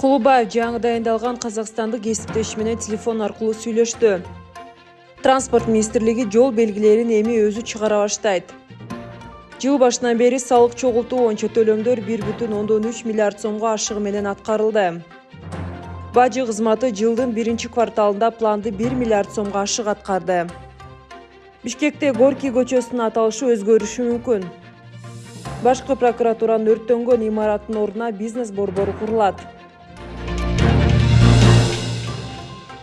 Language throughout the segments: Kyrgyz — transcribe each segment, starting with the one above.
кулубаев жаңы дайындалган казакстандык кесиптеши менен телефон аркылуу сүйлөштү. Транспорт министрлиги жол белгилерин эми өзү чыгара баштайт. Жыл башынан бери салык чогултуу боюнча төлөмдөр бир бүтүн ондон үч миллиард сомго ашыгы менен аткарылды. Бажы кызматы жылдын биринчи кварталында планды бир миллиард сомго ашык аткарды. Бишкекте горький көчөсүнүн аталышы өзгөрүшү мүмкүн. Башкы прокуратуранын өрттөнгөн имараттын ордуна бизнес борбору курулат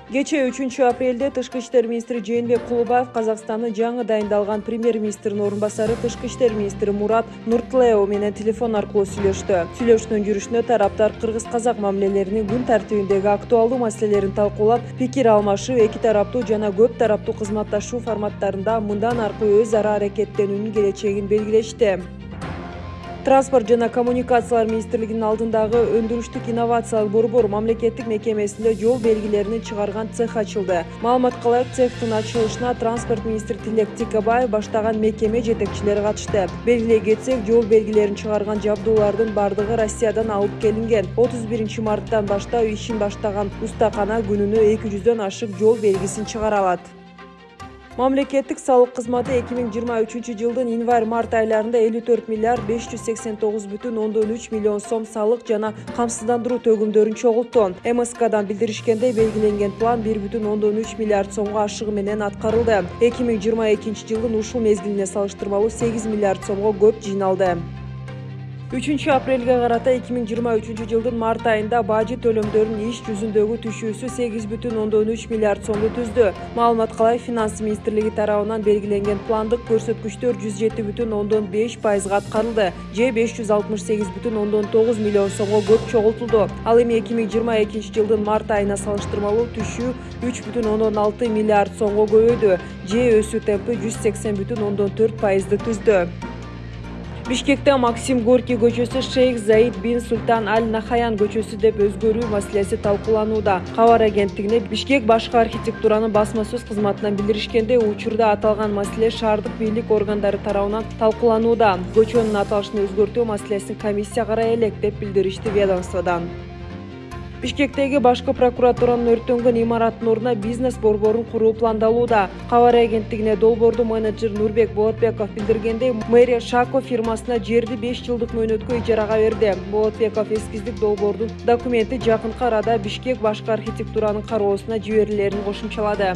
кечээ үчүнчү апрелде тышкы иштер министри жээнбек кулубаев казакстандын жаңы дайындалган премьер министринин орун басары тышкы иштер министри мурат нуртулеу менен телефон аркылуу сүйлөштү. Сүйлөшүүнүн жүрүшүндө тараптар кыргыз казак мамилелеринин күн тартибиндеги актуалдуу маселелерин талкуулап пикир алмашып эки тараптуу жана көп тараптуу кызматташуу форматтарында мындан аркы өз ара аракеттенүүнүн келечегин белгилешти транспорт жана коммуникациялар министрлигинин алдындагы өндүрүштүк инновациялык борбор мамлекеттик мекемесинде жол белгилерин чыгарган цех ачылды. Маалыматка ылайык цехтин ачылышына транспорт министри тилек тикебаев баштаган мекеме жетекчилери катышты. Белгилей кетсек жол белгилерин чыгарган жабдуулардын баардыгы россиядан алып келинген. Отуз биринчи марттан баштап ишин баштаган устакана күнүнө эки жүздөн ашык жол белгисин чыгара алат мамлекеттик салык кызматы эки миң жыйырма үчүнчү жылдын январь март айларында элүү төрт миллиард беш жүз сексен тогуз бүтүн ондон үч миллион сом салык жана төгүмдөрүн чогултту мскдан билдиришкендей белгиленген план бир бүтүн ондон үч миллиард сомго ашыгы менен жыйырма экинчи жылдын ушул мезгилине салыштырмалуу сегиз миллиард сомго көп жыйналды 3 апрельге карата 2023 жылдын март айында бажы төлөмдөрүнүн иш жүзүндөгү түшүүсү 8,3 миллиард сомду түздү Маалымат ылай финанс министрлиги тарабынан белгиленген пландык көрсөткүчтөр 107,5 пайызга аткарылды же 568,9 миллион сомго көп чогултулду ал эми 2022 жылдын март айына салыштырмалуу түшүү 3,16 миллиард сомго көбөйдү же өсүү темпи 180,4 пайызды түздү бишкекте максим горький көчөсү шейх заид бин султан аль нахаян көчөсү деп өзгөрүү маселеси талкууланууда. Кабар агенттигине бишкек башкы архитектуранын басма сөз кызматынан билдиришкендей учурда аталган маселе шаардык бийлик органдары тарабынан талкууланууда. Көчөнүн аталышын өзгөртүү маселесин комиссия карай элек деп билдиришти ведомстводан бишкектеги башкы прокуратуранын өрттөнгөн имараттын ордуна бизнес борборун куруу пландалууда. Кабар агенттигине долбоордун менеджери нурбек болотбеков билдиргендей мэрия шако фирмасына жерди беш жылдык мөөнөткө ижарага берди. Болотбеков эскиздик долбоордун документи жакынкы арада бишкек башкы архитектуранын кароосуна жиберилерин кошумчалады